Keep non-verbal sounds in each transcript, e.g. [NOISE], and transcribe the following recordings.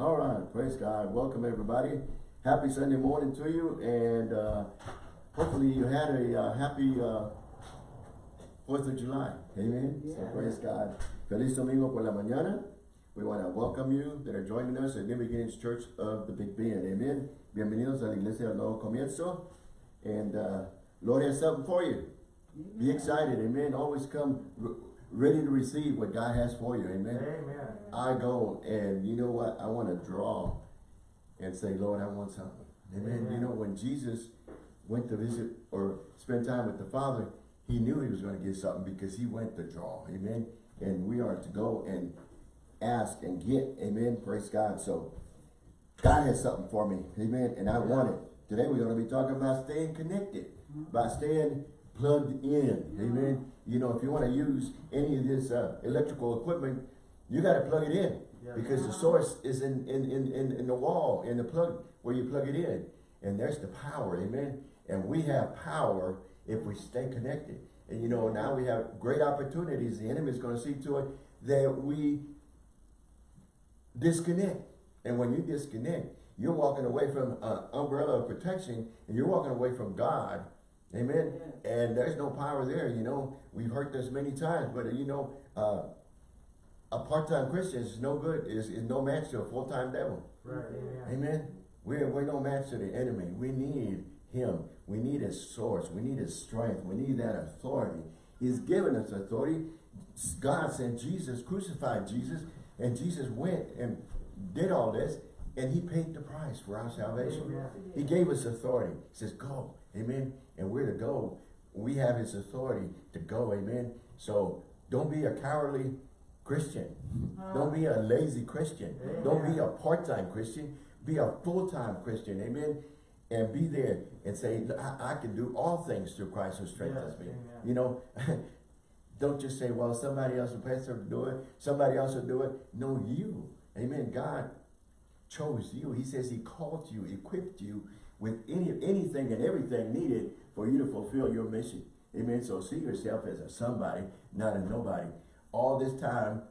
All right, praise God. Welcome everybody. Happy Sunday morning to you, and uh, hopefully you had a uh, happy uh, Fourth of July. Amen. So praise God. Feliz domingo por la mañana. We want to welcome you that are joining us at New Beginnings Church of the Big Bend. Amen. Bienvenidos a la Iglesia del Nuevo Comienzo. And uh, Lord has something for you. Be excited. Amen. Always come ready to receive what God has for you. Amen. Amen. I go and you know what? I want to draw and say, Lord, I want something. Amen. Amen. You know, when Jesus went to visit or spend time with the Father, he knew he was going to get something because he went to draw. Amen. And we are to go and ask and get. Amen. Praise God. So God has something for me. Amen. And I want it. Today we're going to be talking about staying connected, by staying plugged in. Amen. You know, if you want to use any of this uh, electrical equipment, you got to plug it in Yeah. because the source is in, in, in, in, in the wall, in the plug where you plug it in. And there's the power. Amen. And we have power if we stay connected. And you know, now we have great opportunities. The enemy is going to see to it that we disconnect. And when you disconnect, you're walking away from an umbrella of protection and you're walking away from God. Amen. And there's no power there, you know. We've heard this many times, but you know, uh, a part-time Christian is no good, is, is no match to a full-time devil. Right. Amen. Amen. We're, we're no match to the enemy. We need him. We need his source. We need his strength. We need that authority. He's given us authority. God sent Jesus, crucified Jesus, and Jesus went and did all this, and he paid the price for our salvation. Amen. He gave us authority. He says, go. Amen. And we're to go. We have his authority to go. Amen. So don't be a cowardly Christian. Uh-huh. Don't be a lazy Christian. Don't be a part-time Christian. Be a full-time Christian. Amen. And be there and say, I, I can do all things through Christ who strengthens Yes, me. amen. You know, [LAUGHS] don't just say, well, somebody else will pastor will do it. Somebody else will do it. No, you. Amen. God chose you. He says he called you, equipped you with any anything and everything needed for you to fulfill your mission. Amen. So see yourself as a somebody, not a nobody. All this time,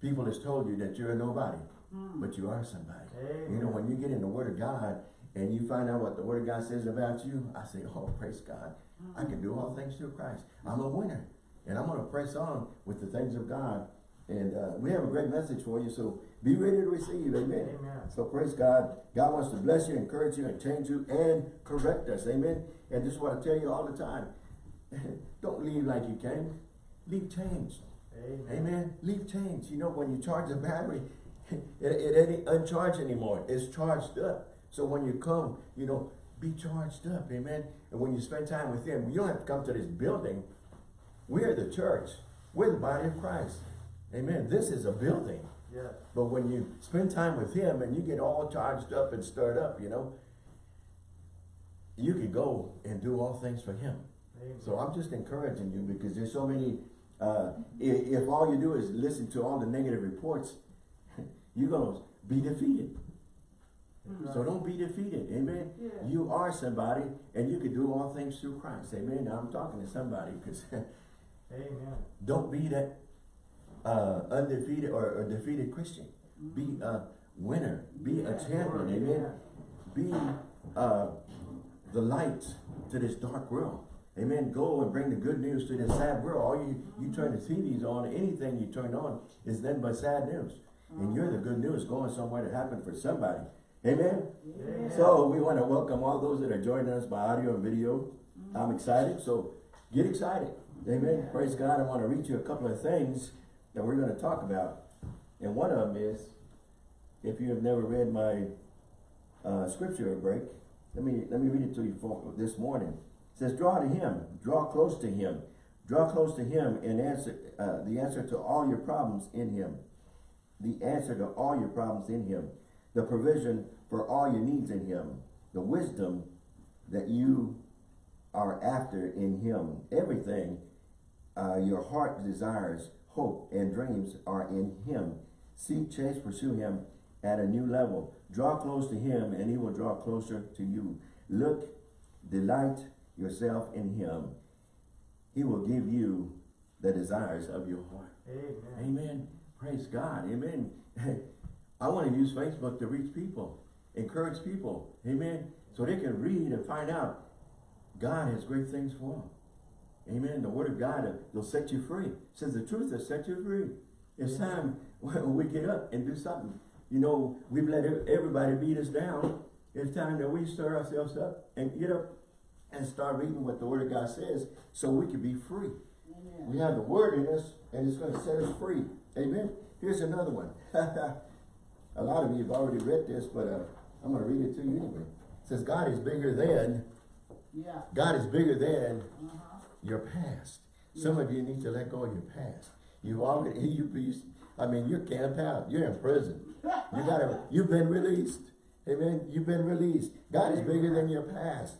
people has told you that you're a nobody, hmm. but you are somebody. You know, when you get in the Word of God and you find out what the Word of God says about you, I say, oh, praise God. I hmm. can do all things through Christ. I'm a winner. And I'm going to press on with the things of God. And uh, we have a great message for you, so be ready to receive. Amen. Amen. So praise God. God wants to bless you, encourage you, and change you, and correct us. Amen. And this is what I tell you all the time. [LAUGHS] Don't leave like you came. Leave changed. Amen. Amen. Leave change. You know, when you charge the battery, [LAUGHS] it, it ain't uncharged anymore. It's charged up. So when you come, you know, be charged up. Amen. And when you spend time with Him, you don't have to come to this building. We're the church. We're the body of Christ. Amen. This is a building. Yes. But when you spend time with Him and you get all charged up and stirred up, you know, you can go and do all things for Him. Amen. So I'm just encouraging you because there's so many, uh, if, if all you do is listen to all the negative reports, [LAUGHS] you're going to be defeated. That's So don't be defeated. Amen. Yeah. You are somebody and you can do all things through Christ. Amen. Now I'm talking to somebody because [LAUGHS] Amen. don't be that uh, undefeated or, or defeated Christian. Be a winner. Be a champion. Amen. Be uh, the light to this dark world. Amen. Go and bring the good news to this sad world. All you, you turn the TVs on, anything you turn on is then but sad news. And you're the good news going somewhere to happen for somebody. Amen. Amen. So we want to welcome all those that are joining us by audio and video. I'm excited. So get excited. Amen. Praise God. I want to read you a couple of things that we're going to talk about. And one of them is, if you have never read my uh, scripture break, let me let me read it to you for this morning. It says, "Draw to Him, draw close to Him, draw close to Him, and answer uh, the answer to all your problems in Him, the answer to all your problems in Him, the provision for all your needs in Him, the wisdom that you are after in Him, everything uh, your heart desires, hope, and dreams are in Him. Seek, chase, pursue Him at a new level. Draw close to Him, and He will draw closer to you. Look, delight yourself in Him. He will give you the desires of your heart. Amen. Amen. Praise God. Amen. [LAUGHS] I want to use Facebook to reach people, encourage people, amen, so they can read and find out God has great things for them. Amen. The word of God uh, will set you free. It says the truth will set you free. It's time [LAUGHS] when we get up and do something. You know, we've let everybody beat us down. It's time that we stir ourselves up and get up and start reading what the word of God says so we can be free. Amen. We have the word in us and it's going to set us free. Amen. Here's another one. [LAUGHS] A lot of you have already read this, but uh, I'm going to read it to you anyway. It says, God is bigger than, Yeah. God is bigger than Uh-huh. Your past. Some of you need to let go of your past. You've already, [LAUGHS] you, you, I mean, you're camped out. You're in prison. You gotta, [LAUGHS] you've been released. Amen. You've been released. God is bigger than your past.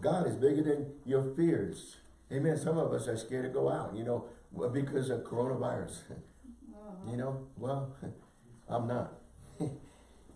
God is bigger than your fears. Amen. Some of us are scared to go out, you know, because of coronavirus. [LAUGHS] You know, well, I'm not.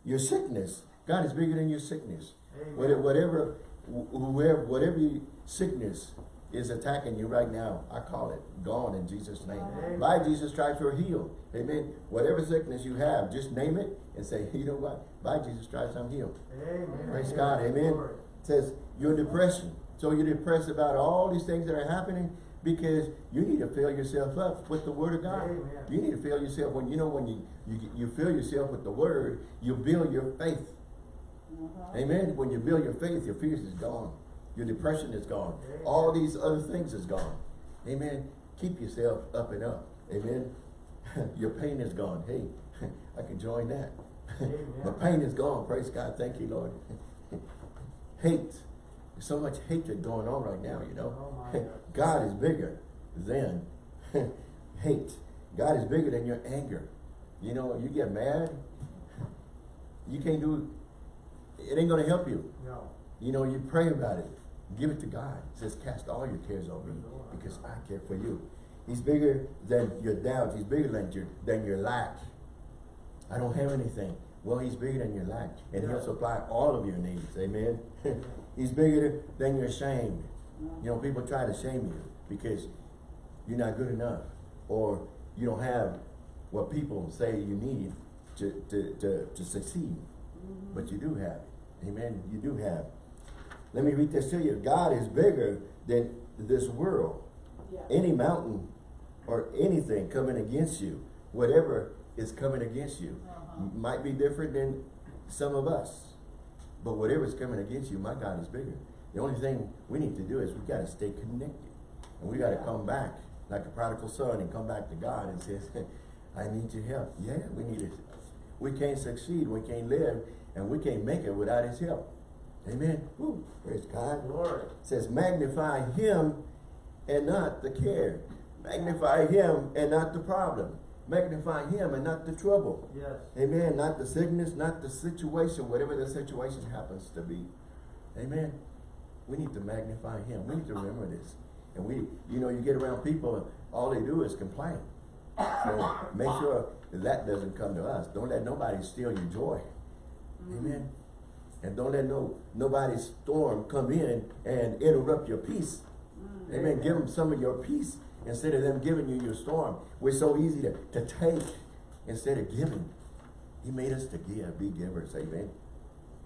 your sickness. God is bigger than your sickness. Amen. Whatever, whatever, whoever, whatever sickness is attacking you right now, I call it gone in Jesus' name. Amen. By Jesus' stripes you're healed. Amen. Whatever sickness you have, just name it and say, you know what? By Jesus' stripes I'm healed. Amen. Praise God. Amen. It says you're depression. So you're depressed about all these things that are happening because you need to fill yourself up with the word of God. Amen. You need to fill yourself when you know when you, you you fill yourself with the word, you build your faith. Uh-huh. Amen. When you build your faith, your fears is gone. Your depression is gone. Amen. All these other things is gone. Amen. Keep yourself up and up. Amen. [LAUGHS] your pain is gone. Hey, [LAUGHS] I can join that. [LAUGHS] The pain is gone. Praise God. Thank you, Lord. Hate. There's so much hatred going on right now, you know. Oh God. God is bigger than hate. God is bigger than your anger. You know, you get mad, you can't do, it ain't gonna help you. No. You know, you pray about it. Give it to God. It says, cast all your cares on me because I care for you. He's bigger than your doubts. He's bigger than your, than your lack. I don't have anything. Well, he's bigger than your lack. And he'll supply all of your needs. Amen. [LAUGHS] he's bigger than your shame. You know, people try to shame you because you're not good enough or you don't have what people say you need to, to, to, to succeed. But you do have. Amen. You do have. Let me read this to you. God is bigger than this world. Yeah. Any mountain or anything coming against you, whatever is coming against you, Uh-huh. might be different than some of us. But whatever's coming against you, my God is bigger. The only thing we need to do is we got to stay connected. And we got to Yeah. come back like a prodigal son and come back to God and say, [LAUGHS] I need your help. Yeah, we need it. We can't succeed, we can't live, and we can't make it without his help. Amen. Woo. Praise God. Glory. It says magnify him and not the care. Magnify him and not the problem. Magnify him and not the trouble. Yes. Amen. Not the sickness, not the situation, whatever the situation happens to be. Amen. We need to magnify him. We need to remember this. And we, you know, you get around people, all they do is complain. So make sure that, that doesn't come to us. Don't let nobody steal your joy. Amen. And don't let no nobody's storm come in and interrupt your peace. Amen. Give them some of your peace instead of them giving you your storm. We're so easy to, to take instead of giving. He made us to give, be givers. Amen.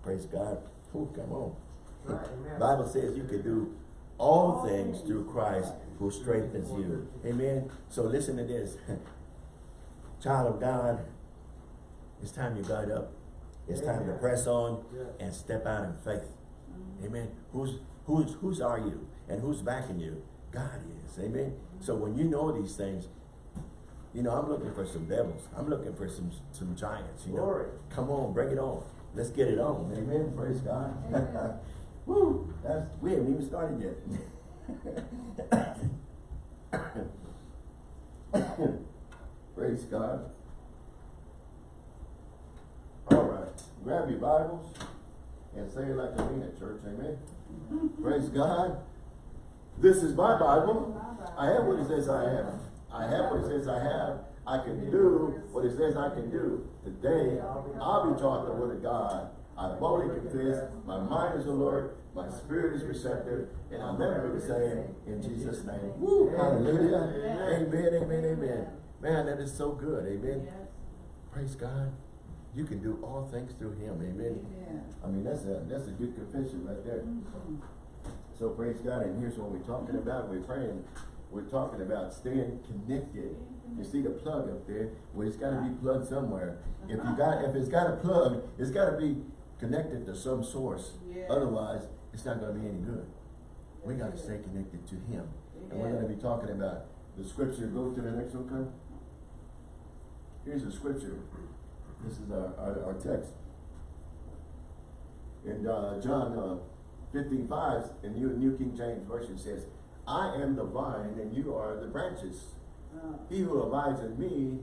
Praise God. Ooh, come on. Right. [LAUGHS] Bible says you can do all things through Christ who strengthens you. Amen. So listen to this. [LAUGHS] Child of God, it's time you got up. It's time to press on Yes. and step out in faith. Mm-hmm. Amen. Who's who's who's are you and who's backing you? God is. Amen. Mm-hmm. So when you know these things, you know I'm looking for some devils. I'm looking for some some giants. You know, come on, bring it on. Let's get it on. Amen. Praise God. [LAUGHS] Woo! That's we haven't even started yet. [COUGHS] [COUGHS] Praise God. All right, grab your Bibles and say it like I mean it, church. Amen. [LAUGHS] Praise God. This is my Bible. I have what it says I have. I have what it says I have. I can do what it says I can do. Today, I'll be taught the word of God. I boldly confess, my mind is alert, my spirit is receptive, and I'll never be same in Jesus' name. Woo! Hallelujah. Amen, amen, amen. Man, that is so good. Amen. Praise God. You can do all things through him, amen. Amen. I mean, that's a, that's a good confession right there. Mhm. So praise God, and here's what we're talking about, we're praying, we're talking about staying connected. You see the plug up there, well, it's gotta be plugged somewhere. If you got, if it's got a plug, it's gotta be connected to some source. Otherwise, it's not gonna be any good. We gotta stay connected to him. And we're gonna be talking about the scripture, go to the next one, come. Here's the scripture. This is our, our, our text. In, uh, John, uh, fifteen five, in New, New King James Version says, I am the vine and you are the branches. Uh, He who abides in me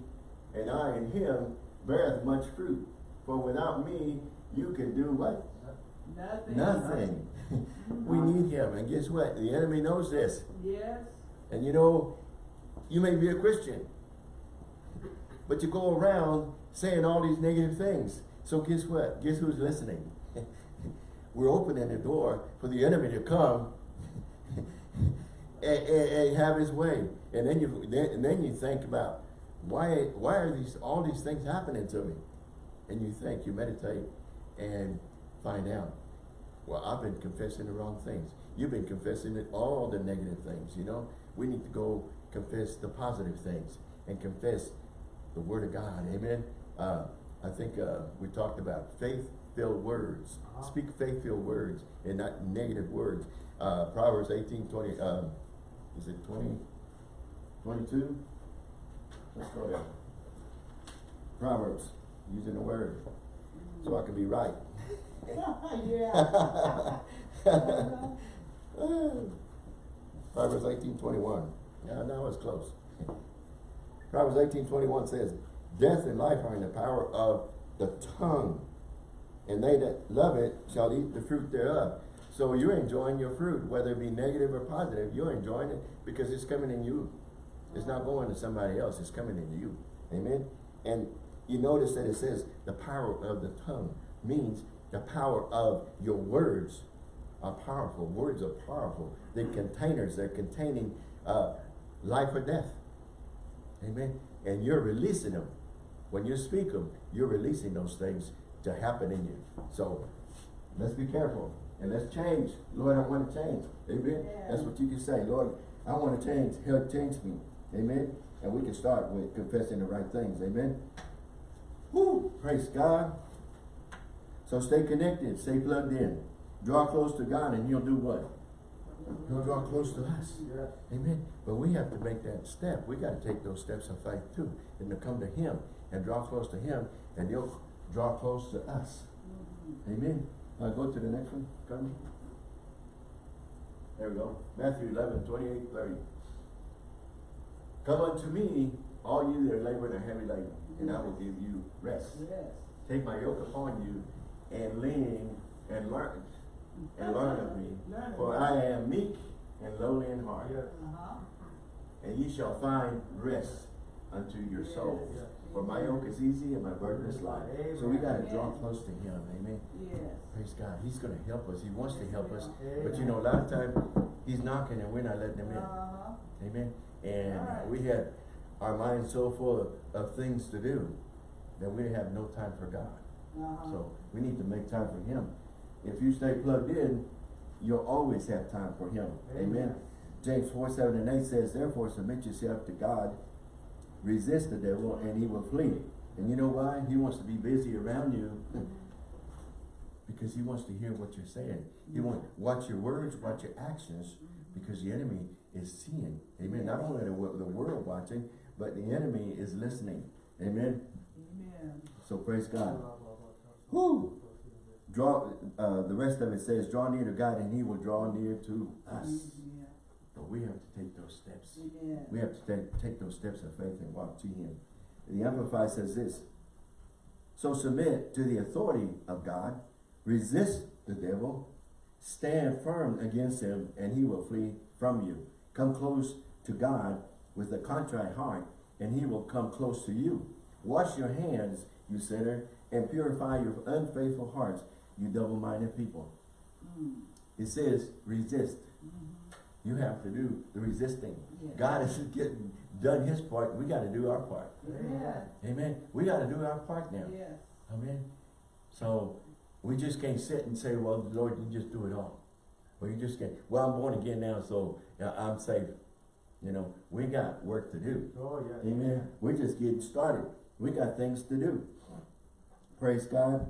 and I in him beareth much fruit. For without me, you can do what? Nothing. Nothing. [LAUGHS] we need him. And guess what? The enemy knows this. Yes. And you know, you may be a Christian, but you go around saying all these negative things. So guess what? Guess who's listening? [LAUGHS] We're opening the door for the enemy to come [LAUGHS] and, and, and have his way. And then you then, and then you think about why why are these all these things happening to me? And you think, you meditate and find out. Well, I've been confessing the wrong things. You've been confessing all the negative things, you know? We need to go confess the positive things and confess the word of God, amen? Uh, I think, uh, we talked about faith-filled words. Uh-huh. Speak faith-filled words and not negative words. Uh, Proverbs eighteen twenty, um, is it twenty, twenty-two? Let's go there. Proverbs, using the word, so I can be right. [LAUGHS] yeah. [LAUGHS] Proverbs eighteen twenty-one. Yeah, that was close. Proverbs eighteen twenty-one says, Death and life are in the power of the tongue, and they that love it shall eat the fruit thereof. So you're enjoying your fruit, whether it be negative or positive, you're enjoying it because it's coming in you. It's not going to somebody else, it's coming in you. Amen? And you notice that it says the power of the tongue means the power of your words are powerful. Words are powerful. They're containers. They're containing uh, life or death. Amen. And you're releasing them. When you speak them, you're releasing those things to happen in you. So let's be careful and let's change. Lord, I want to change. Amen. Yeah. That's what you can say. Lord, I want to change. Help change me. Amen. And we can start with confessing the right things. Amen. Woo! Praise God. So stay connected, stay plugged in. Draw close to God and he'll do what? He'll draw close to us. Yes. Amen. But we have to make that step. We got to take those steps of faith too. And to come to him and draw close to him and he'll draw close to us. Amen. Uh, go to the next one. Come. There we go. Matthew 11, 28, 30. Come unto me, all you that are laboring and heavy laden, and I will give you rest. Yes. Take my yoke upon you and lean and learn and learn of me. Learn For. I am meek and lowly in heart, Yes. Uh-huh. and ye shall find rest unto your souls. Yes. For my yoke is easy and my burden is light. So we gotta draw close to him, amen. Yes. Praise God, he's gonna help us, he wants to help us. But you know, a lot of times he's knocking and we're not letting him in. Uh-huh. Amen. And Alright. we have our minds so full of, of things to do that we have no time for God. Uh-huh. So we need to make time for him. If you stay plugged in, you'll always have time for him. Amen. Amen. James 4, 7 and 8 says, Therefore submit yourself to God, resist the devil, and he will flee. And you know why? He wants to be busy around you [LAUGHS] because he wants to hear what you're saying. He mm-hmm. wants watch your words, watch your actions, mm-hmm. because the enemy is seeing. Amen. Not only the, the world watching, but the enemy is listening. Amen. Amen. So praise God. Whoo! Draw, uh, the rest of it says, draw near to God and he will draw near to us. Mm-hmm. But we have to take those steps. Amen. We have to take, take those steps of faith and walk to him. The Amplified says this, so submit to the authority of God, resist the devil, stand firm against him, and he will flee from you. Come close to God with a contrite heart, and he will come close to you. Wash your hands, you sinner, and purify your unfaithful hearts, you double-minded people. Mm. It says, resist. You have to do the resisting. Yeah. God is getting done his part. We got to do our part. Amen. Amen. We got to do our part now. Yes. Amen. So we just can't sit and say, well, Lord, you just do it all. Well, you just can't. Well, I'm born again now, so I'm saved. You know, we got work to do. Oh, yes. Amen. We're just getting started. We got things to do. Praise God.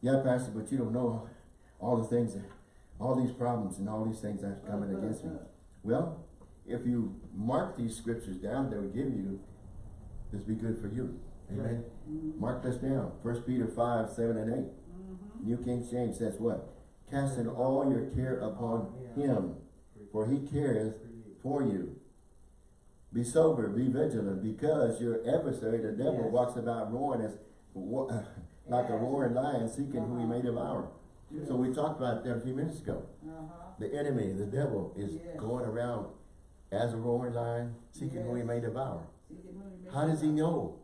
Yeah, Pastor, but you don't know all the things, that- all these problems and all these things that's coming against me. Well, if you mark these scriptures down that we give you, this be good for you. Amen. Mhm. Mark this down. First Peter five, seven and eight. Mhm. New King James says what? Casting all your care upon him, for he careth for you. Be sober, be vigilant, because your adversary, the devil, Yes. walks about roaring as [LAUGHS] like a roaring lion, seeking who he may devour. Yes. So we talked about that a few minutes ago. Uh-huh. The enemy, the devil, is Yes. going around as a roaring lion, seeking who he may devour. He may How does he know?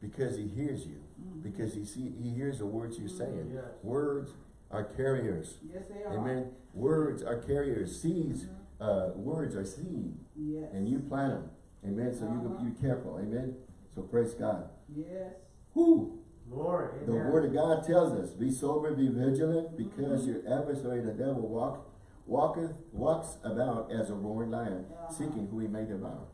Because he hears you. Mhm. Because he see, he hears the words you're saying. Yes. Words are carriers. Yes, they are. Amen. Words are carriers. Seeds, Mhm. uh, words are seed. Yes. And you plant them. Amen. So you Uh-huh. you careful. Amen. So praise God. Yes. Whoo! Glory. The word of God tells us, be sober, be vigilant, because Mhm. your adversary, the devil, walk, walketh, walks about as a roaring lion, seeking who he may devour.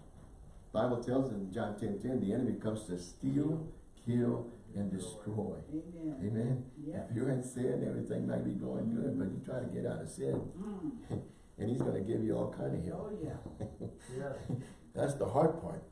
Bible tells us in John 10, 10, the enemy comes to steal, kill, and destroy. Amen. Amen. Yep. If you're in sin, everything might be going good, but you try to get out of sin, Mm. [LAUGHS] and he's gonna give you all kind of Oh, help. [LAUGHS] yeah. That's the hard part.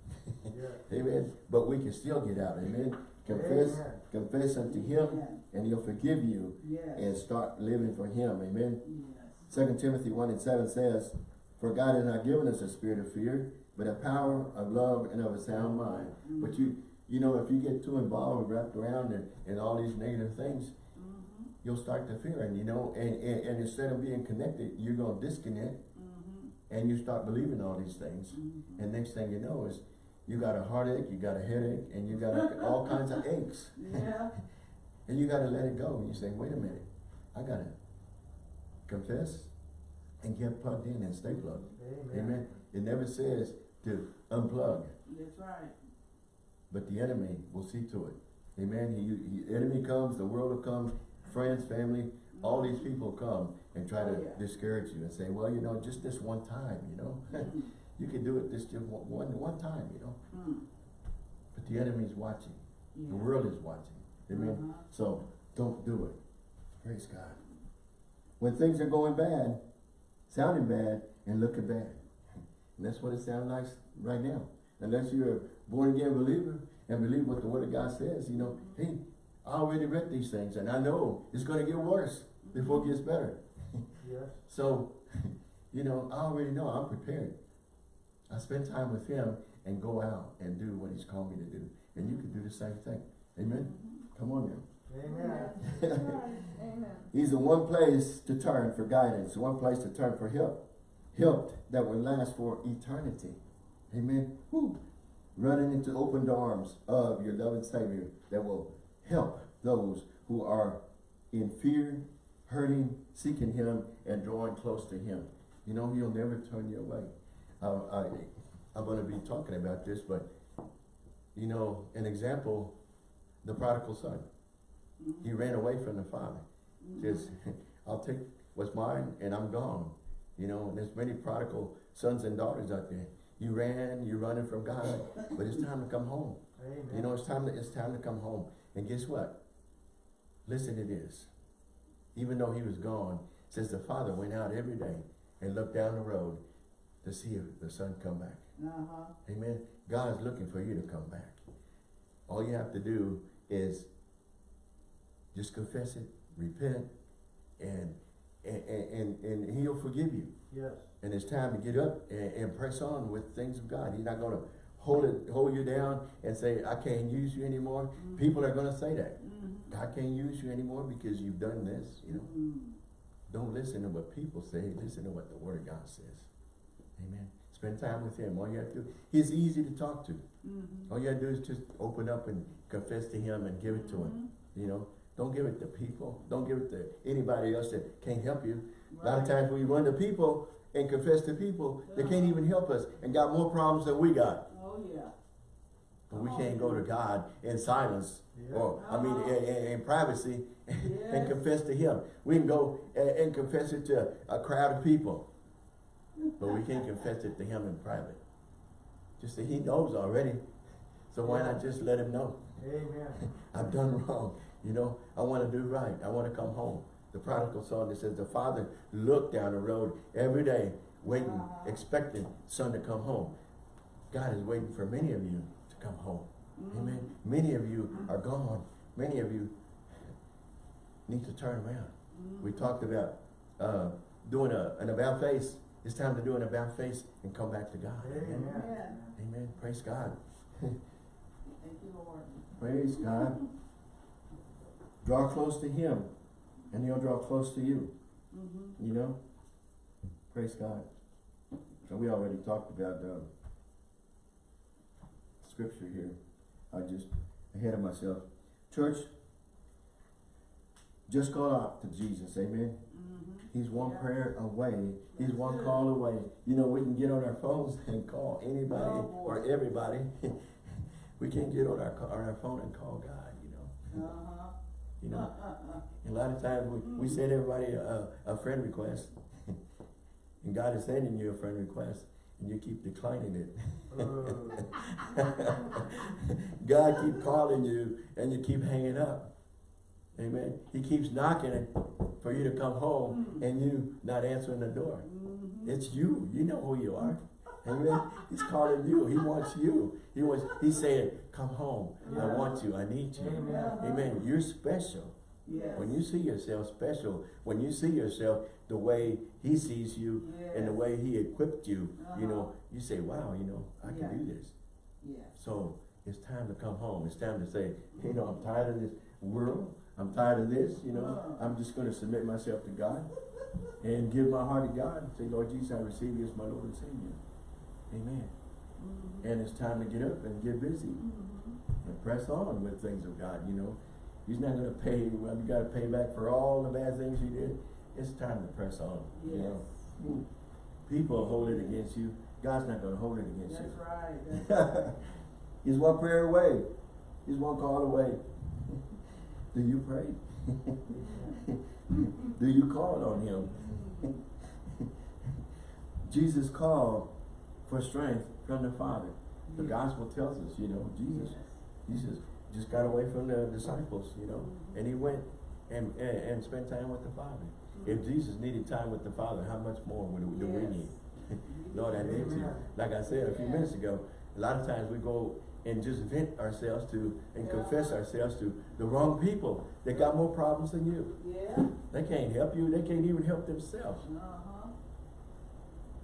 Yes. [LAUGHS] Amen. But we can still get out. Amen. Confess, Amen. confess unto him, Amen. and he'll forgive you Yes. and start living for him. Amen. Yes. Second Timothy one and seven says, For God has not given us a spirit of fear, but a power of love and of a sound mind. But you, you know, if you get too involved, and wrapped around in, in all these negative things, Mhm. you'll start to fear, and you know, and, and, and instead of being connected, you're gonna disconnect, Mhm. and you start believing all these things. Mhm. And next thing you know is, you got a heartache, you got a headache, and you got [LAUGHS] all kinds of aches. Yeah. [LAUGHS] And you gotta let it go. And you say, wait a minute, I gotta confess and get plugged in and stay plugged. Amen. Amen. It never says to unplug, That's right. but the enemy will see to it. Amen. He, he, enemy comes, the world will come, friends, family, all these people come and try to Oh, yeah. discourage you and say, well, you know, just this one time, you know. [LAUGHS] You can do it this just one, one, one time, you know. Mm. But the enemy's watching. The world is watching. Amen. Uh-huh. So don't do it. Praise God. When things are going bad, sounding bad, and looking bad. And that's what it sounds like right now. Unless you're a born again believer and believe what the word of God says, you know, hey, I already read these things and I know it's gonna get worse before it gets better. Yes. [LAUGHS] So, [LAUGHS] you know, I already know I'm prepared. I spend time with him and go out and do what he's called me to do. And you can do the same thing. Amen? Come on now. Amen. Amen. [LAUGHS] He's the one place to turn for guidance, one place to turn for help. Help that will last for eternity. Amen. Woo. Running into open arms of your loving Savior that will help those who are in fear, hurting, seeking Him, and drawing close to Him. You know, He'll never turn you away. Uh, I, I'm going to be talking about this, but, you know, an example, the prodigal son. He ran away from the father. Just, [LAUGHS] I'll take what's mine and I'm gone. You know, and there's many prodigal sons and daughters out there. You ran, you're running from God, but it's time to come home. Amen. You know, it's time to, it's time to come home. And guess what? Listen to this. Even though he was gone, says the father went out every day and looked down the road to see if the son come back. Uh-huh. Amen. God is looking for you to come back. All you have to do is just confess it, repent, and and, and, and he'll forgive you. Yes. And it's time to get up and, and press on with things of God. He's not gonna hold it, hold you down and say, I can't use you anymore. People are gonna say that. Mhm. I can't use you anymore because you've done this, you know. Mm. Don't listen to what people say, listen to what the word of God says. Amen. Spend time with him. All you have to do, he's easy to talk to. Mhm. All you have to do is just open up and confess to him and give it to him. You know, don't give it to people. Don't give it to anybody else that can't help you. A lot of times we run to people and confess to people, they can't even help us and got more problems than we got. Oh, yeah. But we can't on. go to God in silence, Yeah. or, I mean, in, in, in privacy, [LAUGHS] and Yes. confess to Him. We can go and, and confess it to a crowd of people, but we can't confess it to Him in private. Just that He knows already, so why not just let Him know? Amen. [LAUGHS] I've done wrong, you know, I wanna do right, I wanna come home. The prodigal son that says the father looked down the road every day, waiting, Uh-huh. expecting son to come home. God is waiting for many of you to come home. Mm-hmm. Amen. Many of you are gone. Many of you need to turn around. Mm-hmm. We talked about uh, doing a, an about face. It's time to do an about face and come back to God. Amen. Amen. Praise God. Thank you, Lord. Praise God. Draw close to Him, and He'll draw close to you. Mm-hmm. You know? Praise God. So we already talked about um, scripture here. I just ahead of myself. Church, just call out to Jesus. Amen. Mm-hmm. He's one prayer away. He's one call away. You know, we can get on our phones [LAUGHS] and call anybody Oh, or everybody. [LAUGHS] we can't get on our on our phone and call God. You know. Uh-huh. You know. A lot of times we, we send everybody a, a friend request. [LAUGHS] and God is sending you a friend request and you keep declining it. God keep calling you and you keep hanging up. Amen. He keeps knocking for you to come home and you not answering the door. Mm-hmm. It's you. You know who you are. Amen. He's calling you. He wants you. He wants he's saying, Come home. I want you. I need you. Amen. Amen. You're special. Yes. When you see yourself special, when you see yourself the way he sees you and the way he equipped you, you know, Uh-huh. you say, wow, you know, I Yeah. can do this. Yeah. So it's time to come home. It's time to say, you know, I'm tired of this world. I'm tired of this, you know. I'm just going to submit myself to God and give my heart to God. Say, Lord Jesus, I receive you as my Lord and Savior. Amen. Mm-hmm. And it's time to get up and get busy Mm-hmm. and press on with things of God, you know. He's not gonna pay, well, you gotta pay back for all the bad things you did. It's time to press on, you know. Yes. People hold it against you. God's not gonna hold it against That's you. right. [LAUGHS] That's right. He's one prayer away. He's one call away. Do you pray? [LAUGHS] Do you call on him? [LAUGHS] Jesus called for strength from the Father. The gospel tells us, you know, Jesus. Jesus just got away from the disciples, you know, mm-hmm. and he went and, and, and spent time with the Father. If mm-hmm. Jesus needed time with the Father, how much more would, do we need? [LAUGHS] Lord, I need you. Like I said a few minutes ago, a lot of times we go and just vent ourselves to and Yeah. confess ourselves to the wrong people that got more problems than you. Yeah. They can't help you. They can't even help themselves. Uh-huh.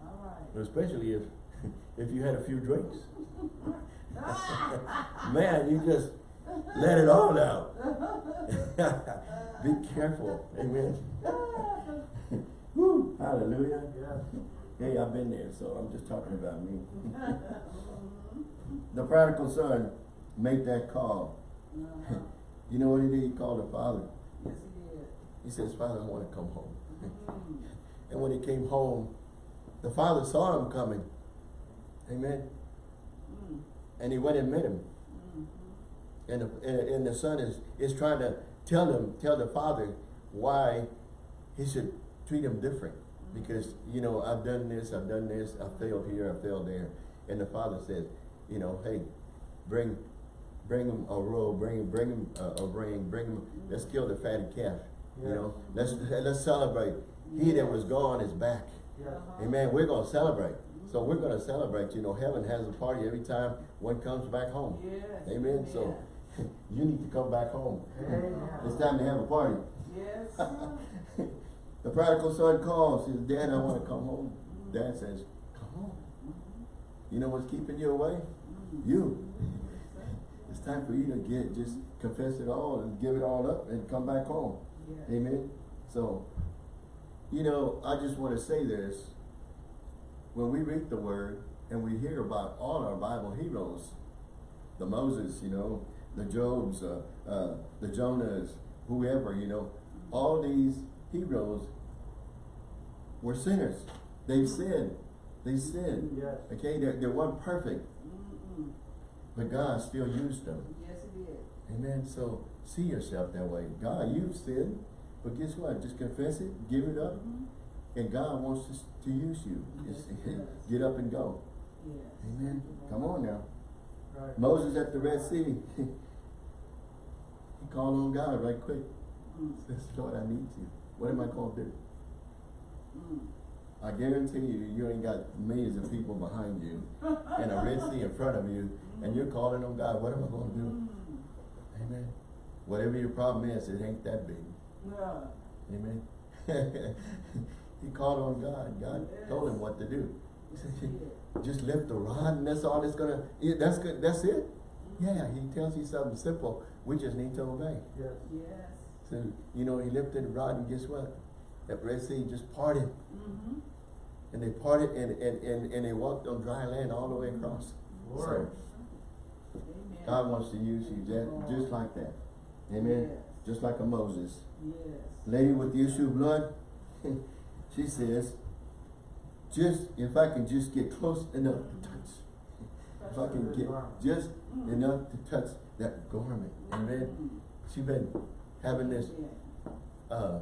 All right. Especially if [LAUGHS] if you had a few drinks. [LAUGHS] Man, you just let it all out. [LAUGHS] Be careful. Amen. Woo, hallelujah. Yeah. Hey, I've been there, so I'm just talking about me. The prodigal son made that call. Uh-huh. [LAUGHS] You know what he did? He called the father. Yes, he did. He says, Father, I want to come home. Mm. [LAUGHS] And when he came home, the father saw him coming. Amen. Mm. And he went and met him. Mhm. And the, and, and the son is, is trying to tell him, tell the father why he should treat him different. Because, you know, I've done this, I've done this, I failed here, I failed there. And the father says, you know, hey, bring, bring him a robe, bring, bring him a, a ring, bring him, let's kill the fatted calf. You know, let's, let's celebrate. He that was gone is back. Yes. Uh-huh. Amen. We're gonna celebrate. So we're gonna celebrate. You know, heaven has a party every time one comes back home. Yes. Amen. So [LAUGHS] you need to come back home. Amen. It's time to have a party. Yes. [LAUGHS] The prodigal son calls, says, Dad, I wanna come home. Dad says, come home. You know what's keeping you away? You. It's time for you to get, just confess it all and give it all up and come back home. Yes. Amen. So, you know, I just want to say this. When we read the word and we hear about all our Bible heroes, the Moses, you know, the Jobs, uh, uh, the Jonahs, whoever, you know, all these heroes were sinners. They've sinned. They sinned. Yes. Okay, they they weren't perfect. But God still used them. Yes, it did. Amen. So see yourself that way. God, you've sinned, but guess what? Just confess it, give it up, Mhm. and God wants to, to use you. Yes, Just he [LAUGHS] does. get up and go. Yes. Amen. Come on now. Right. Moses at the Red Sea, [LAUGHS] he called on God right quick. Mm, Says, Lord, I need you. What am I going to do? mm. I guarantee you, you ain't got millions of people behind you and a Red Sea in front of you, and you're calling on God. What am I going to do? Mm. Amen. Whatever your problem is, it ain't that big. No. Amen. [LAUGHS] he called on God. God told him what to do. He [LAUGHS] said, just lift the rod and that's all it's gonna, yeah, that's good, that's it? Yeah, he tells you something simple. We just need to obey. Yes. Yes. So, you know, he lifted the rod and guess what? That Red Sea just parted. Mm-hmm. And they parted and, and, and, and they walked on dry land all the way across. Glory. So. God wants to use you just, just like that. Amen. Yes. Just like a Moses. Yes. Lady with the issue of blood, [LAUGHS] she says, just, if I can just get close enough to touch. If I can get just Mm. enough to touch that garment. Amen. Mm. She's been having this uh,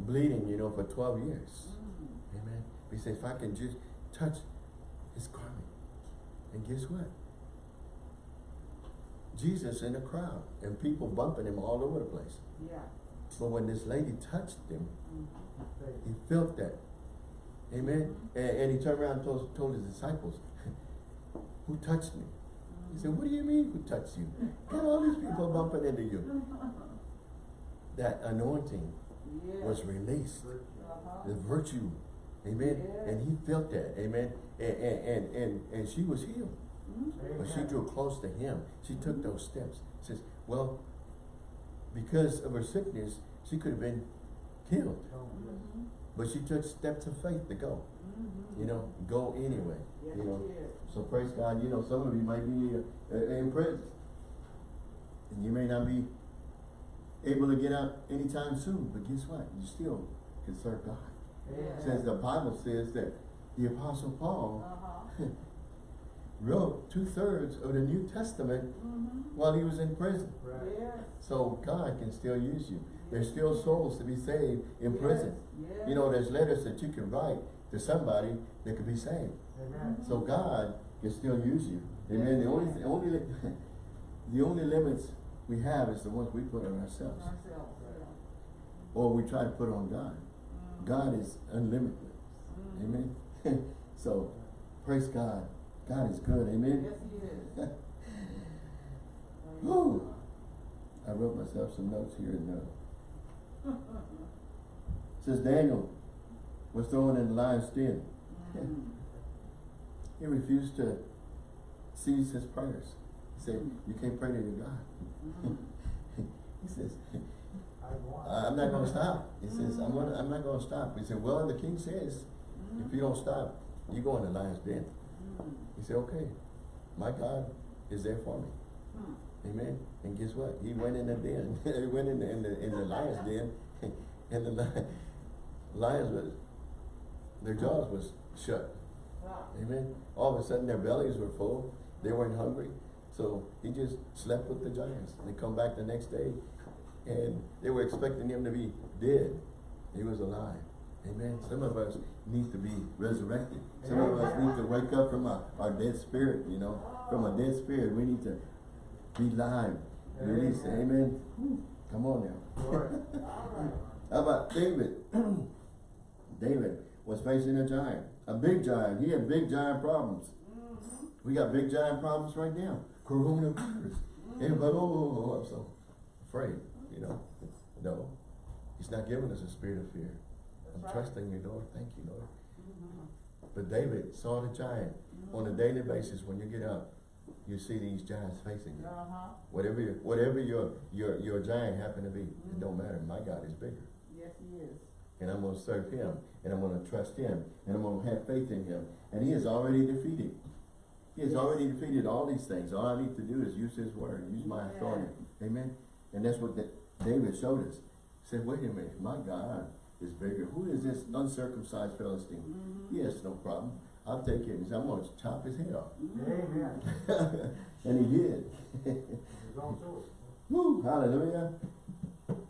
bleeding, you know, for 12 years. Mm. Amen. We say, if I can just touch his garment. And guess what? Jesus in a crowd and people bumping him all over the place. Yeah. But when this lady touched him, Mm. he felt that. Amen. And, and he turned around and told, told his disciples, who touched me? He said, what do you mean who touched you? Got all these people bumping into you. [LAUGHS] That anointing Yes. was released. Uh-huh. the virtue. Amen. Yes. And he felt that. Amen. And, and, and, and, and she was healed. But she drew close to him. She took those steps. Says, well, because of her sickness, she could have been killed. But she took steps of faith to go. You know, go anyway. You know. So praise God. You know, some of you might be uh, in prison. And you may not be able to get out anytime soon. But guess what? You still can serve God. Yes. Since the Bible says that the Apostle Paul Uh-huh. [LAUGHS] wrote two thirds of the New Testament Mhm. while he was in prison. Right. Yes. So God can still use you. There's still souls to be saved in prison. Yes. You know, there's letters that you can write to somebody that could be saved. Amen. So God can still use you. Amen. The only, the only, [LAUGHS] the only limits we have is the ones we put on ourselves. Ourselves, yeah. Or we try to put on God. Mhm. God is unlimited. Mhm. Amen. [LAUGHS] so, praise God. God is good. Amen. Yes, he is. [LAUGHS] Whew. I wrote myself some notes here and uh, says Daniel was thrown in the lion's den. Mhm. [LAUGHS] He refused to cease his prayers. He said, "You can't pray to your God." Mhm. [LAUGHS] he says, I want. "I'm not going to stop." He says, "I'm gonna, I'm not going to stop." He said, "Well, the king says, if you don't stop, you go in the lion's den." He said, "Okay, my God is there for me." Mhm. Amen. And guess what? He went in the den. [LAUGHS] he went in the in the in the lion's den, [LAUGHS] and the li- lions was their jaws was shut. Wow. Amen. All of a sudden their bellies were full. They weren't hungry. So he just slept with the giants. They come back the next day and they were expecting him to be dead. He was alive. Amen. Some of us need to be resurrected. Some of us need to wake up from our, our dead spirit, you know. From a dead spirit, we need to be live. Release. Amen. Come on now. Glory. All right. [LAUGHS] How about David? [CLEARS THROAT] David was facing a giant, a big giant. He had big giant problems. Mhm. We got big giant problems right now. Coronavirus. Everybody, oh, oh, oh, I'm so afraid, you know. No, he's not giving us a spirit of fear. I'm right. trusting you, Lord. Thank you, Lord. Mhm. But David saw the giant. On a daily basis, when you get up, you see these giants facing you. Uh-huh. Whatever your, whatever your, your, your giant happen to be, it don't matter. My God is bigger. Yes, he is. and I'm going to serve him, and I'm going to trust him, and I'm going to have faith in him. And he is already defeated. He has Yes. already defeated all these things. All I need to do is use his word, use my authority. Amen. And that's what the, David showed us. He said, wait a minute, my God is bigger. Who is this uncircumcised Philistine? Mhm. He has no problem. I'll take it. He said, I'm gonna chop his head off. Amen. [LAUGHS] and he did. He's on to it. Woo, hallelujah.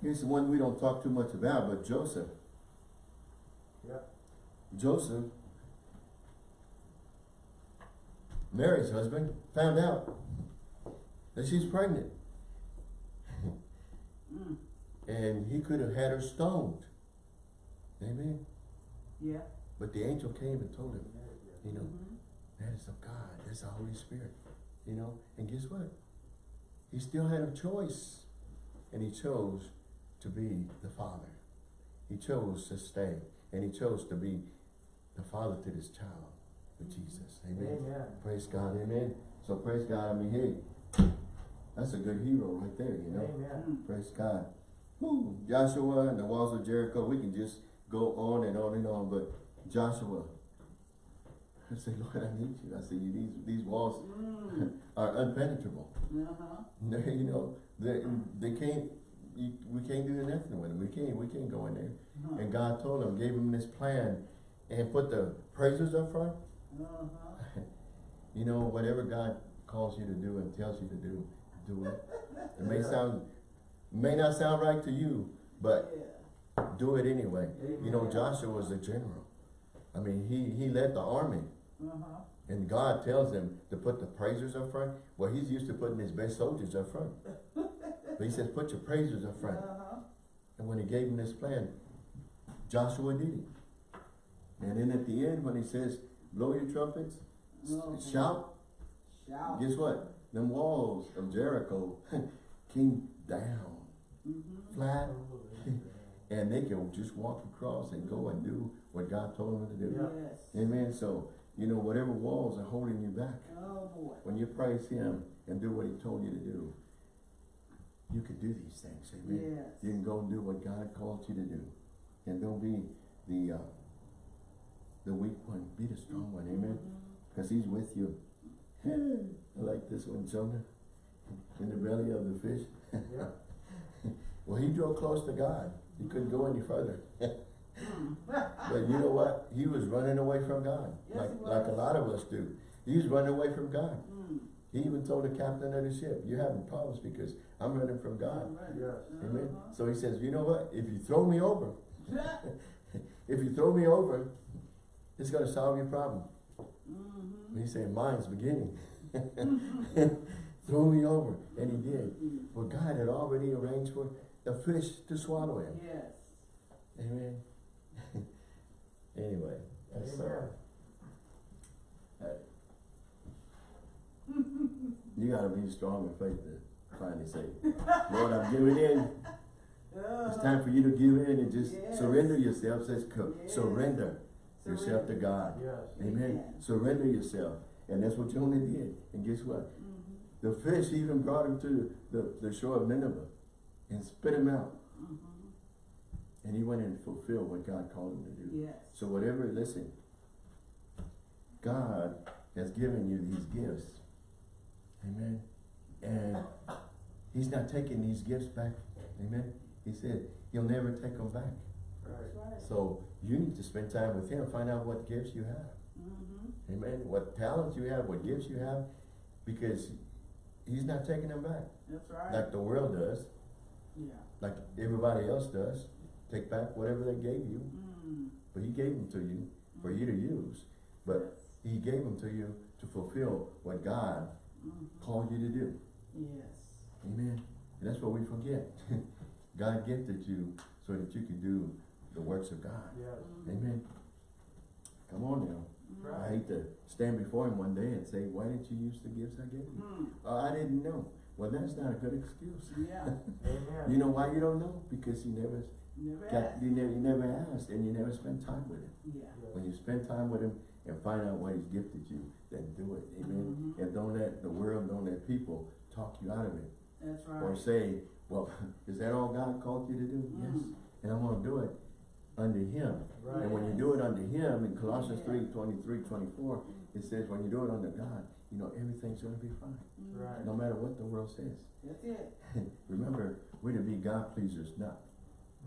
Here's the one we don't talk too much about, but Joseph. Yeah. Joseph, Mary's husband, found out that she's pregnant. Mm. And he could have had her stoned. Amen. Yeah. But the angel came and told him, you know, Mhm. that is of God, that's the Holy Spirit. You know, and guess what? He still had a choice. And he chose to be the father. He chose to stay. And he chose to be the father to this child with Jesus. Amen. Amen. Praise God, amen. So praise God, I mean, hey, that's a good hero right there, you know. Amen. Mm. Praise God. Woo. Joshua and the walls of Jericho, we can just go on and on and on, but Joshua, [LAUGHS] I said, Lord, I need you. I you, these, these walls Mm. [LAUGHS] are unpenetrable. Uh-huh. [LAUGHS] They, you know, they, they can't, you, we can't do nothing with them. We can't, we can't go in there. Uh-huh. And God told him, gave him this plan and put the praisers up front. Uh-huh. You know, whatever God calls you to do and tells you to do, do it. It may sound, may not sound right to you, but Yeah. Do it anyway. You know, Joshua was a general. I mean, he, he led the army. Uh-huh. And God tells him to put the praisers up front. Well, he's used to putting his best soldiers up front. But he says, put your praisers up front. Uh-huh. And when he gave him this plan, Joshua did it. And then at the end, when he says, blow your trumpets, s- Oh, shout, Shout. guess what? Them walls of Jericho [LAUGHS] came down Mm-hmm. flat, and they can just walk across and go and do what God told them to do. Yes. Amen. So, you know, whatever walls are holding you back, Oh, boy. when you praise Him and do what He told you to do, you can do these things. Amen. Yes. You can go and do what God called you to do. And don't be the uh, the weak one. Be the strong one. Amen. Because He's with you. [LAUGHS] I like this one, Jonah. In the belly of the fish. Yeah. [LAUGHS] Well, he drove close to God. He couldn't go any further. Mm. [LAUGHS] But you know what? He was running away from God. Yes, like, like a lot of us do. He was running away from God. Mm. He even told the captain of the ship, you're having problems because I'm running from God. Right. Yes. Amen. Uh-huh. So he says, you know what? If you throw me over, [LAUGHS] if you throw me over, it's going to solve your problem. Mhm. And he said, mine's beginning. [LAUGHS] throw me over. And he did. Mm. Well, God had already arranged for a fish to swallow him. Yes. Amen. [LAUGHS] anyway, that's, uh, Amen. [LAUGHS] you gotta be strong in faith to finally say, Lord, I'm giving in. It's time for you to give in and just Yes. surrender yourself. Says, co- Yes. surrender yourself to God. Yes. Amen. Amen. Surrender yourself. And that's what Jonah did. And guess what? Mhm. The fish even brought him to the, the shore of Nineveh and spit him out. Mhm. And he went and fulfilled what God called him to do. Yes. So whatever, listen, God has given you these gifts. Amen. And he's not taking these gifts back. Amen. He said he'll never take them back. Right. Right. So you need to spend time with him. Find out what gifts you have. Mhm. Amen. What talents you have, what gifts you have. Because he's not taking them back. That's right. Like the world does. Yeah. Like everybody else does. Take back whatever they gave you. Mm. But he gave them to you for you to use. But he gave them to you to fulfill what God Mhm. called you to do. Yes. Amen. And that's what we forget. [LAUGHS] God gifted you so that you could do the works of God. Yes. Mhm. Amen. Come on now. Mhm. I hate to stand before him one day and say, why didn't you use the gifts I gave you? Mm. Oh, I didn't know. Well, that's not a good excuse. Yeah. [LAUGHS] Amen. You know why you don't know? Because you never Never got, asked. you never, you never asked and you never spent time with him. Yeah. Yes. When you spend time with him and find out what he's gifted you, then do it. Amen. Mhm. And don't let the world, don't let people talk you out of it. That's right. Or say, well, [LAUGHS] is that all God called you to do? Yes. Mm. And I'm gonna do it under him. Right. And when you do it under him, in Colossians Yeah. 3, 23, 24, it says when you do it under God, you know, everything's gonna be fine. Mhm. Right. No matter what the world says. That's it. [LAUGHS] Remember, we're to be God pleasers, not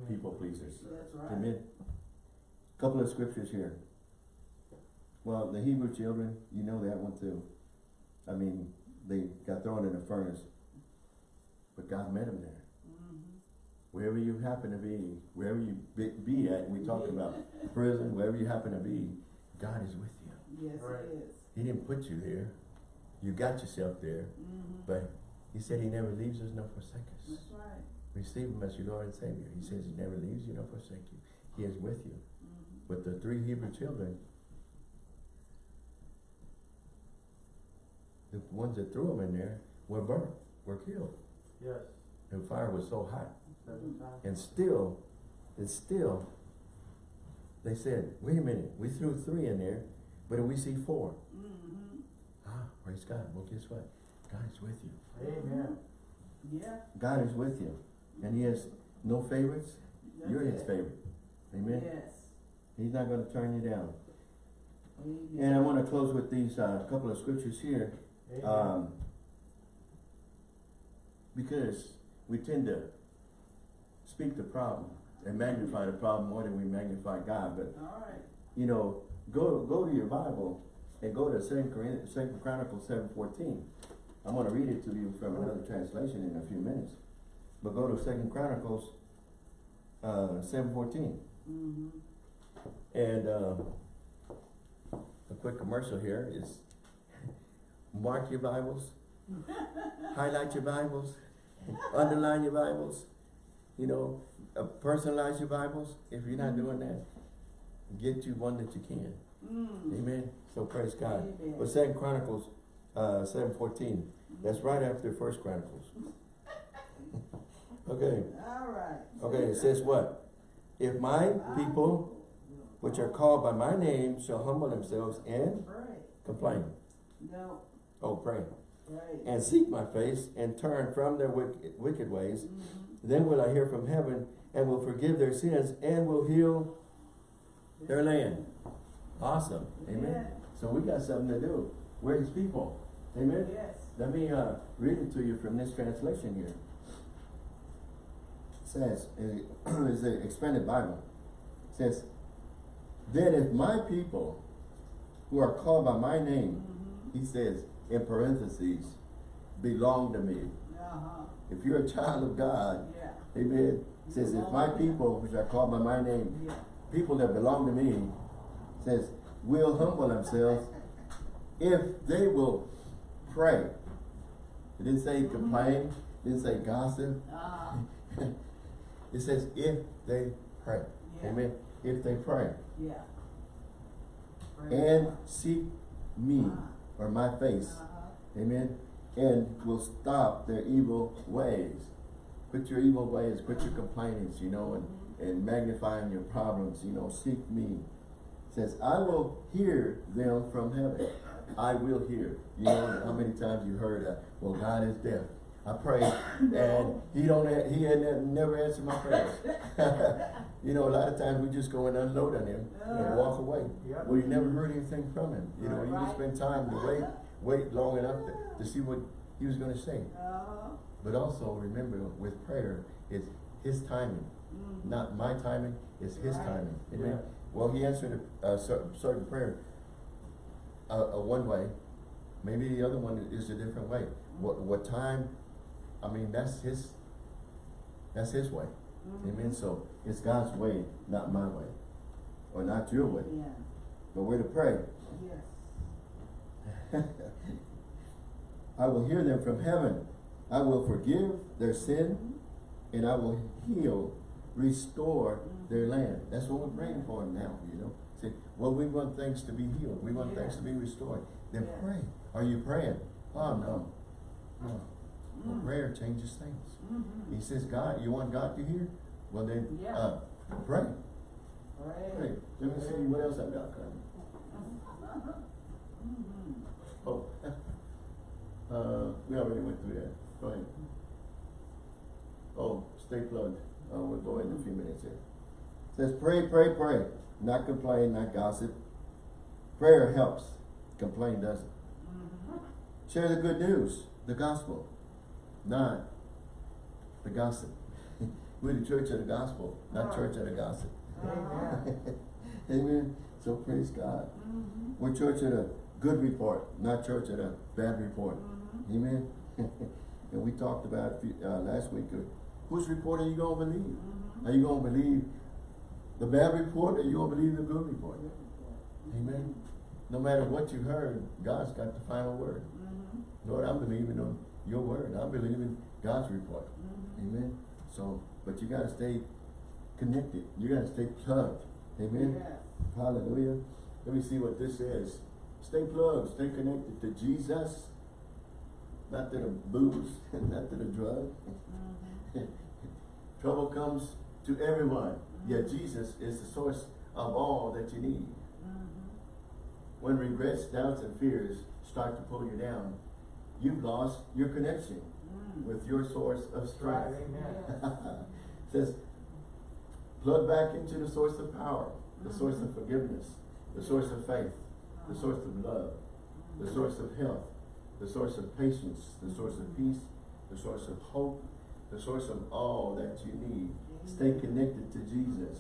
people pleasers. That's right. Amen. Couple of scriptures here. Well, the Hebrew children, you know that one too. I mean, they got thrown in the furnace. But God met them there. Mm-hmm. Wherever you happen to be, wherever you be, be at, we talked about prison, wherever you happen to be, God is with you. Yes, Right. it is. He didn't put you there. You got yourself there. Mm-hmm. But he said he never leaves us nor forsakes us. That's right. Receive him as your Lord and Savior. He says he never leaves you nor forsakes you. He is with you. Mm-hmm. But the three Hebrew children, the ones that threw them in there were burnt, were killed. Yes, The fire was so hot. seven times. And still, and still, they said, wait a minute, we threw three in there, but we see four. Mm-hmm. Ah, praise God. Well, guess what? God is with you. Amen. Yeah. God is with you. And he has no favorites. that's You're his favorite. Amen? Yes. He's not going to turn you down. Amen. And I want to close with these uh, couple of scriptures here. Amen. Um, because we tend to speak the problem and magnify the problem more than we magnify God. But, All right. you know, go go to your Bible and go to Second Corinthians, Second Chronicles seven fourteen. I'm going to read it to you from another translation in a few minutes. But go to Second Chronicles uh, seven fourteen. Mm-hmm. And uh, a quick commercial here is [LAUGHS] mark your Bibles, [LAUGHS] highlight your Bibles, [LAUGHS] underline your Bibles, you know, uh, personalize your Bibles. If you're not doing that, get you one that you can. Mm. Amen. So praise God. Amen. But Second Chronicles uh, seven fourteen. That's right after First Chronicles. [LAUGHS] okay. All right. Okay. It says what? If my people which are called by my name shall humble themselves and Pray. complain. No. Oh, pray. Pray. And seek my face and turn from their wicked, wicked ways. Mm-hmm. Then will I hear from heaven and will forgive their sins and will heal their land. Awesome. Amen. Yeah. So we got something to do. We're his people. Amen. Yes. Let me uh, read it to you from this translation here. It says, [CLEARS THROAT] it's the expanded Bible. It says, Then if my people who are called by my name, Mm-hmm. he says in parentheses, belong to me. Uh-huh. If you're a child of God, Yeah. amen. It says, if my people, which are called by my name, Yeah. people that belong to me, says, will humble themselves if they will pray. It didn't say complain, it didn't say gossip. Uh-huh. [LAUGHS] It says if they pray. Yeah. Amen. If they pray. Yeah. Praise And God. seek me Uh-huh. or my face. Uh-huh. Amen. And will stop their evil ways. Quit your evil ways, quit your complainings, you know, and, and magnifying your problems, you know, seek me. Says, I will hear them from heaven. I will hear. You know how many times you heard that? Well, God is deaf. I pray, and He don't. He had never answered my prayers. [LAUGHS] you know, a lot of times we just go and unload on Him and walk away. Yep. Well, you never heard anything from Him. You know, you just spend time to wait, wait long enough to, to see what He was going to say. Uh-huh. But also remember, with prayer, it's His timing, Mhm. not my timing. It's His timing. Amen. Well, He answered a, a certain, prayer, a, a one way. Maybe the other one is a different way. What what time? I mean, that's His. That's His way. Mhm. Amen. So it's God's way, not my way, or not your way. Yeah. But we're to pray. Yes. [LAUGHS] I will hear them from heaven. I will forgive their sin Mhm. and I will heal, restore their land. That's what we're praying for now, you know. See, well, we want things to be healed. We want things to be restored. Then Yeah. pray. Are you praying? Oh, no. No. Well, Mm. prayer changes things. Mhm. He says, God, you want God to hear? Well, then, Yeah. uh, pray. Pray. Pray. Let me see what else I've got coming. [LAUGHS] Mhm. Oh, [LAUGHS] uh, we already went through that. Go ahead. Oh, stay plugged. Uh, we'll go in a few minutes here. Says pray, pray, pray. Not complain, not gossip. Prayer helps. Complain doesn't. Mhm. Share the good news, the gospel, not the gossip. [LAUGHS] We're the church of the gospel, not church of the gossip. Amen. [LAUGHS] Amen. So praise God. Mhm. We're church of a good report, not church of a bad report. Mhm. Amen. [LAUGHS] and we talked about uh, last week. Uh, whose report are you gonna believe? Mhm. Are you gonna believe the bad report, or you gonna believe the good report? Amen. No matter what you heard, God's got the final word. Mhm. Lord, I'm believing on your word. I'm believing God's report. Mhm. Amen. So, but you gotta stay connected. You gotta stay plugged. Amen. Yes. Hallelujah. Let me see what this says. Stay plugged, stay connected to Jesus, not to the booze, [LAUGHS] not to the drug. Mhm. [LAUGHS] Trouble comes to everyone, yet Jesus is the source of all that you need. Mhm. When regrets, doubts, and fears start to pull you down, you've lost your connection Mhm. with your source of Right, strength. amen. says, plug back into the source of power, the source of forgiveness, the source of faith, the source of love, the source of health, the source of patience, the source of peace, the source of hope, the source of all that you need. Stay connected to Jesus.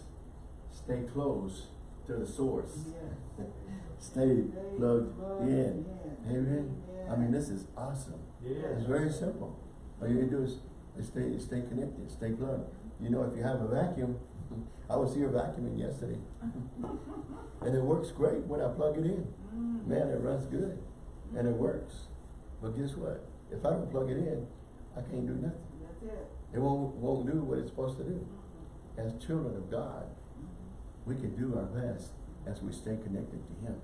Stay close to the source. Yes. [LAUGHS] Stay plugged in. in. Amen. I mean, this is awesome. Yes. It's very simple. All you need do is, stay, stay connected, stay plugged. You know, if you have a vacuum, [LAUGHS] I was here vacuuming yesterday. [LAUGHS] and it works great when I plug it in. Mhm. Man, it runs good. And it works. But guess what? If I don't plug it in, I can't do nothing. That's it. It won't, won't do what it's supposed to do. As children of God, we can do our best as we stay connected to Him.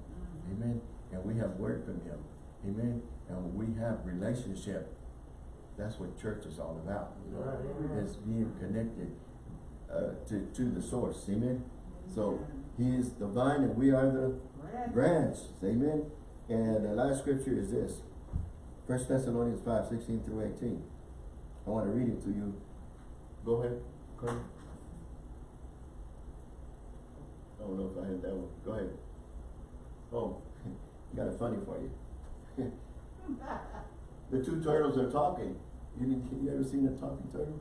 Amen. And we have word from Him. Amen. And we have relationship. That's what church is all about. You know, Right, is being connected uh, to to the source. Amen. So He is the vine, and we are the Branch. branch. Amen. And the last scripture is this: First Thessalonians five sixteen through eighteen. I want to read it to you. Go ahead. Go ahead. I don't know if I had that one. Go ahead. Oh, [LAUGHS] got a funny for you. [LAUGHS] The two turtles are talking. You, you ever seen a talking turtle?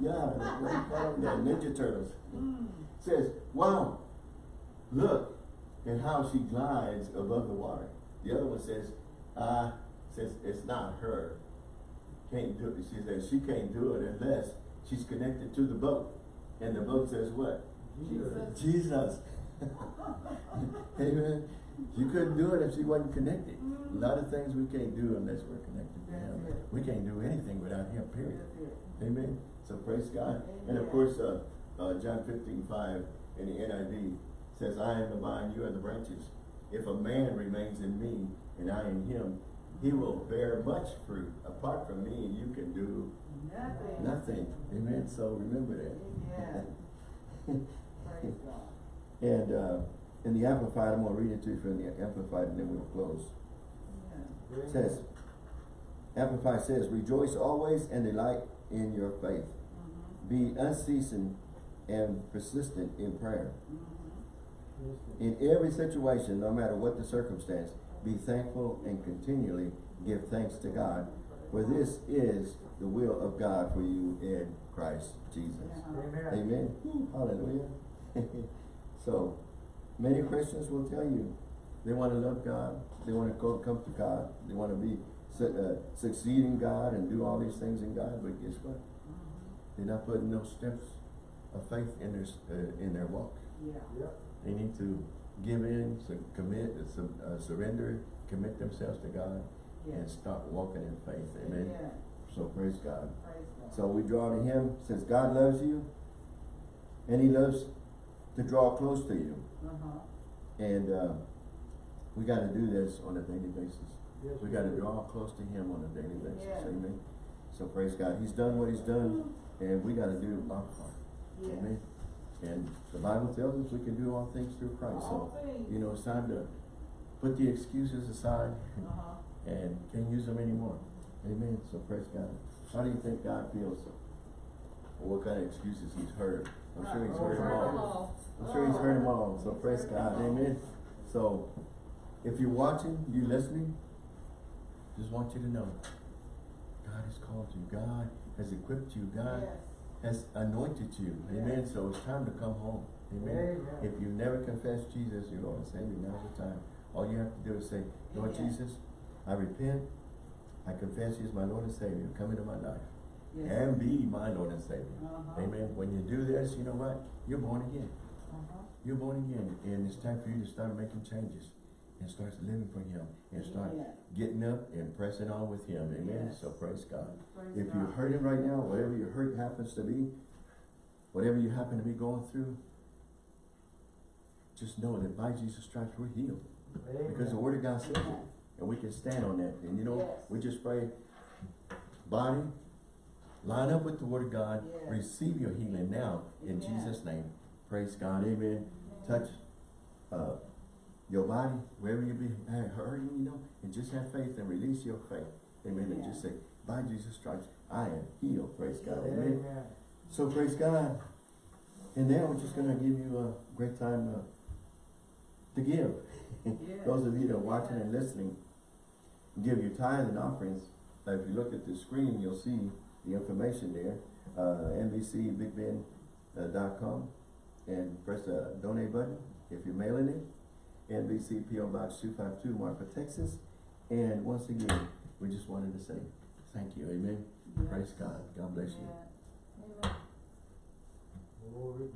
Yeah, the- what do you call them? [LAUGHS] The Ninja Turtles. Mm. Says, wow, look at how she glides above the water. The other one says, ah, says it's not her. Can't do it. She says she can't do it unless she's connected to the boat. And the boat says what? Jesus. Jesus. [LAUGHS] Amen. You couldn't do it if she wasn't connected. A lot of things we can't do unless we're connected to Him. We can't do anything without Him, period. Amen. So praise God. And of course, uh, uh, John fifteen five in the NIV says, I am the vine, you are the branches. If a man remains in me and I in him, he will bear much fruit. Apart from me, you can do Nothing. nothing. Amen. So remember that. Amen. [LAUGHS] Praise God. and uh, in the Amplified, I'm going to read it to you from the Amplified and then we'll close. Yeah. Says, Amplified says, Rejoice always and delight in your faith. Mhm. Be unceasing and persistent in prayer. Mhm. In every situation, no matter what the circumstance, be thankful and continually give thanks to God, for this is the will of God for you in Christ Jesus. Uh-huh. Amen. Amen. Hallelujah. [LAUGHS] so, many Christians will tell you they want to love God, they want to go come to God, they want to be su- uh, succeed in God and do all these things in God. But guess what? Mhm. They're not putting no steps of faith in their uh, in their walk. Yeah. Yep. They need to give in, to commit, uh, uh, surrender, commit themselves to God, and start walking in faith. Amen. Amen. So praise God. Praise God. So we draw to Him since God loves you, and He loves to draw close to you. Uh-huh. And uh, we got to do this on a daily basis. Yes, We got to draw close to Him on a daily basis. Yeah. Amen. So praise God. He's done what He's done, and we got to do our part. Yes. Amen. And the Bible tells us we can do all things through Christ. All So, things. you know, it's time to put the excuses aside Uh-huh. and can't use them anymore. Amen. So praise God. How do you think God feels? Or what kind of excuses he's heard? I'm sure he's heard them all. I'm sure he's heard them all. So praise God. Amen. So if you're watching, you're listening, just want you to know God has called you. God has equipped you. God Yes. Has anointed you, amen, so it's time to come home, amen. Amen. If you never confessed Jesus, your Lord and Savior, now's the time. All you have to do is say, Lord Amen. Jesus, I repent, I confess you as my Lord and Savior, come into my life, Yes. and be my Lord and Savior. Uh-huh. Amen. When you do this, you know what? You're born again. Uh-huh. You're born again, and it's time for you to start making changes and starts living for Him and start Amen. getting up and pressing on with Him. Amen. Yes. So praise God. Praise If you're God. hurting right now, whatever your hurt happens to be, whatever you happen to be going through, just know that by Jesus' stripes we're healed. Because the Word of God says it. And we can stand on that. And you know, Yes. we just pray, body, line up with the Word of God, Yes. receive your healing now in Amen. Jesus' name. Praise God. Amen. Touch uh, your body, wherever you be uh, hurting, you know, and just have faith and release your faith. Amen. And just say, by Jesus' stripes, I am healed. Praise God. Amen. Amen. So praise God. And now we're just gonna give you a great time uh, to give. Yes. [LAUGHS] Those of you that are watching and listening, give your tithes and offerings. Uh, if you look at the screen, you'll see the information there. Uh, NBCBigBend.com and press the donate button if you're mailing it. NBC PO Box 252 Marfa, Texas. And once again, we just wanted to say thank you. Amen. Yes. Praise God. God bless you. Amen. Glory